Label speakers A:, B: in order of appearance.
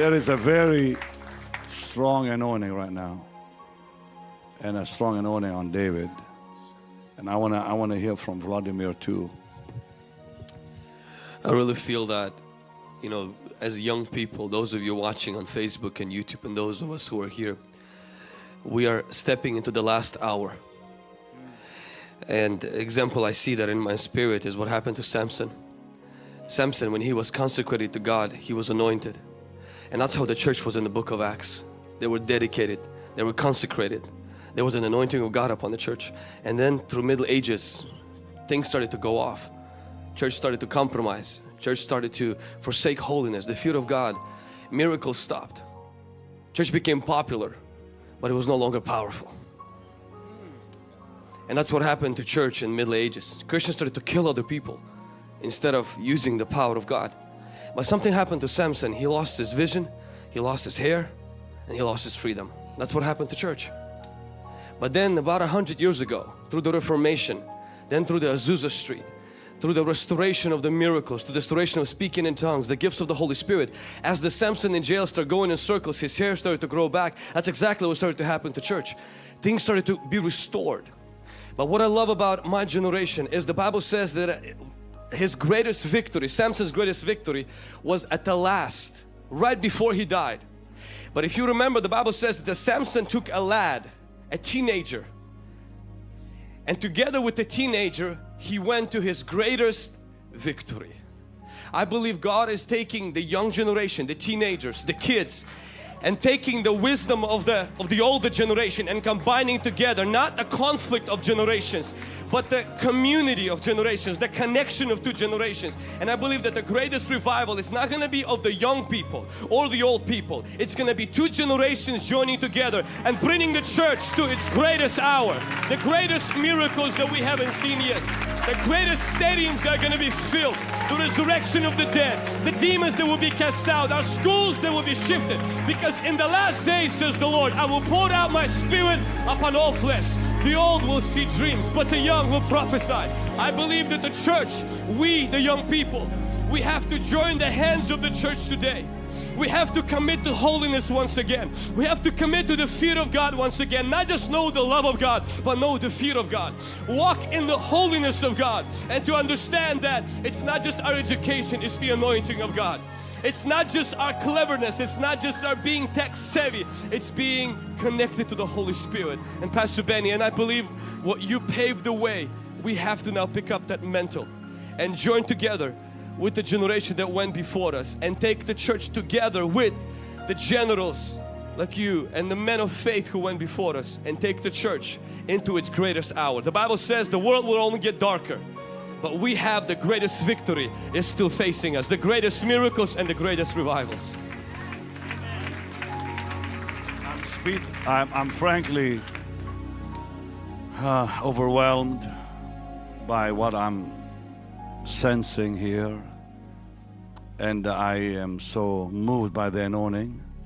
A: There is a very strong anointing right now, and a strong anointing on David. And I wanna, I wanna hear from Vladimir too.
B: I really feel that, you know, as young people, those of you watching on Facebook and YouTube, and those of us who are here, we are stepping into the last hour. And example I see that in my spirit is what happened to Samson. Samson, when he was consecrated to God, he was anointed. And that's how the church was in the book of Acts. They were dedicated, they were consecrated. There was an anointing of God upon the church. And then through Middle Ages, things started to go off. Church started to compromise. Church started to forsake holiness, the fear of God. Miracles stopped. Church became popular, but it was no longer powerful. And that's what happened to church in Middle Ages. Christians started to kill other people instead of using the power of God. But something happened to Samson. He lost his vision, he lost his hair, and he lost his freedom. That's what happened to church. But then about a hundred years ago, through the Reformation, then through the Azusa Street, through the restoration of the miracles, through the restoration of speaking in tongues, the gifts of the Holy Spirit, as the Samson in jail started going in circles, his hair started to grow back. That's exactly what started to happen to church. Things started to be restored. But what I love about my generation is the Bible says that his greatest victory, Samson's greatest victory was at the last, right before he died. But if you remember, the Bible says that Samson took a lad, a teenager, and together with the teenager, he went to his greatest victory. I believe God is taking the young generation, the teenagers, the kids, and taking the wisdom of the of the older generation and combining together not a conflict of generations but the community of generations the connection of two generations. And I believe that the greatest revival is not going to be of the young people or the old people. It's going to be two generations joining together and bringing the church to its greatest hour the greatest miracles that we haven't seen yet the greatest stadiums that are going to be filled. The resurrection of the dead. The demons that will be cast out. Our schools that will be shifted. Because in the last days says the Lord I will pour out my spirit upon all flesh. The old will see dreams but the young will prophesy. I believe that the church we the young people we have to join the hands of the church today we have to commit to holiness once again. We have to commit to the fear of God once again. Not just know the love of God, but know the fear of God. Walk in the holiness of God and to understand that it's not just our education, it's the anointing of God. It's not just our cleverness, it's not just our being tech savvy, it's being connected to the Holy Spirit. And Pastor Benny, and I believe what you paved the way, we have to now pick up that mantle and join together with the generation that went before us and take the church together with the generals like you and the men of faith who went before us and take the church into its greatest hour. The Bible says the world will only get darker but we have the greatest victory is still facing us. The greatest miracles and the greatest revivals.
A: I'm, I'm, I'm frankly uh, overwhelmed by what I'm sensing here and I am so moved by the anointing